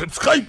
Subscribe